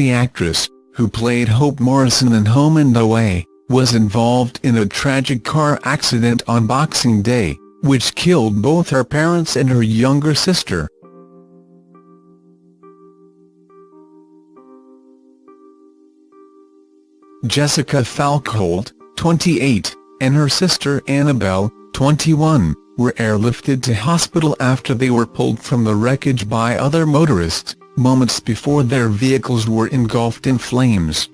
The actress, who played Hope Morrison in Home and Away, was involved in a tragic car accident on Boxing Day, which killed both her parents and her younger sister. Jessica Falkholt, 28, and her sister Annabelle, 21, were airlifted to hospital after they were pulled from the wreckage by other motorists, moments before their vehicles were engulfed in flames.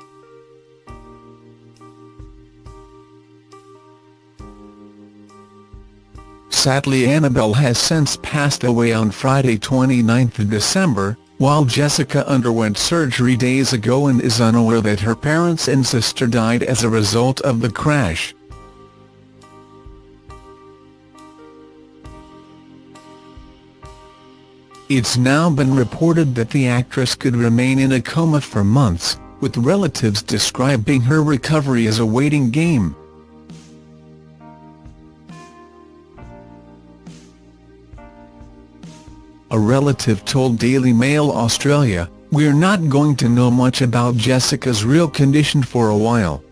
Sadly Annabelle has since passed away on Friday 29 December, while Jessica underwent surgery days ago and is unaware that her parents and sister died as a result of the crash. It's now been reported that the actress could remain in a coma for months, with relatives describing her recovery as a waiting game. A relative told Daily Mail Australia, We're not going to know much about Jessica's real condition for a while.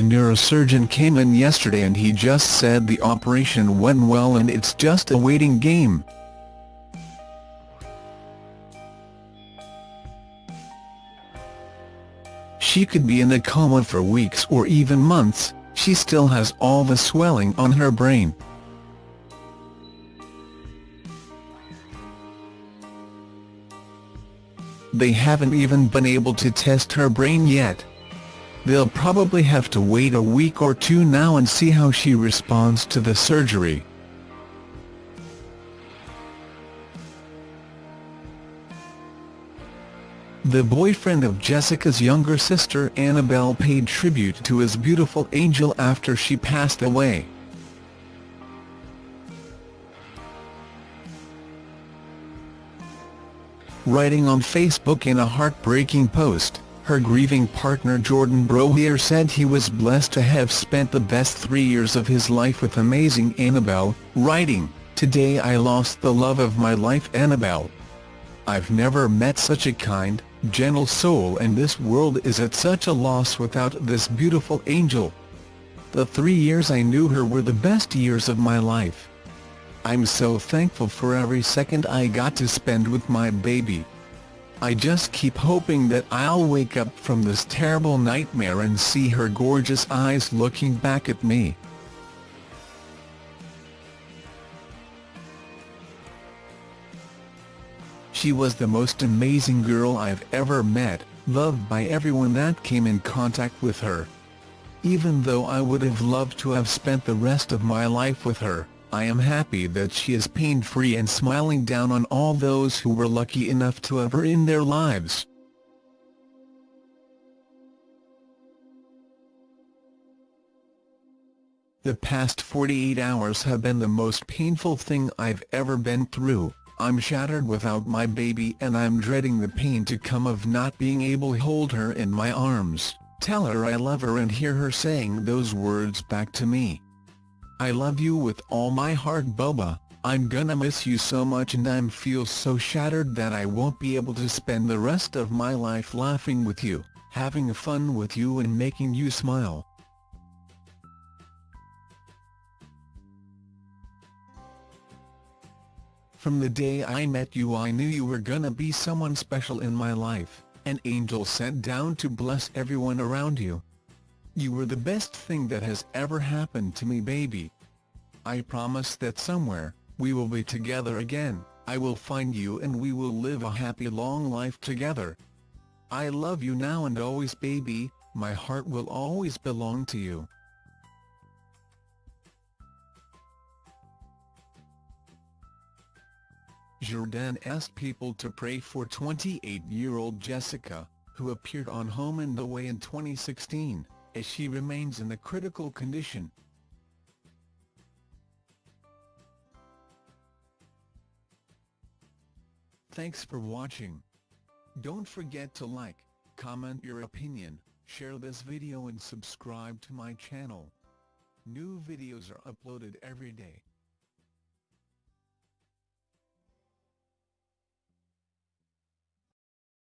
The neurosurgeon came in yesterday and he just said the operation went well and it's just a waiting game. She could be in a coma for weeks or even months, she still has all the swelling on her brain. They haven't even been able to test her brain yet. They'll probably have to wait a week or two now and see how she responds to the surgery. The boyfriend of Jessica's younger sister Annabelle paid tribute to his beautiful angel after she passed away. Writing on Facebook in a heartbreaking post, her grieving partner Jordan Brohier said he was blessed to have spent the best three years of his life with amazing Annabelle, writing, Today I lost the love of my life Annabelle. I've never met such a kind, gentle soul and this world is at such a loss without this beautiful angel. The three years I knew her were the best years of my life. I'm so thankful for every second I got to spend with my baby. I just keep hoping that I'll wake up from this terrible nightmare and see her gorgeous eyes looking back at me. She was the most amazing girl I've ever met, loved by everyone that came in contact with her. Even though I would have loved to have spent the rest of my life with her, I am happy that she is pain-free and smiling down on all those who were lucky enough to have her in their lives. The past 48 hours have been the most painful thing I've ever been through. I'm shattered without my baby and I'm dreading the pain to come of not being able to hold her in my arms, tell her I love her and hear her saying those words back to me. I love you with all my heart Bubba, I'm gonna miss you so much and I'm feel so shattered that I won't be able to spend the rest of my life laughing with you, having fun with you and making you smile. From the day I met you I knew you were gonna be someone special in my life, an angel sent down to bless everyone around you. You were the best thing that has ever happened to me baby. I promise that somewhere, we will be together again, I will find you and we will live a happy long life together. I love you now and always baby, my heart will always belong to you. Jordan asked people to pray for 28-year-old Jessica, who appeared on Home and Away in 2016 as she remains in a critical condition. Thanks for watching. Don't forget to like, comment your opinion, share this video and subscribe to my channel. New videos are uploaded every day.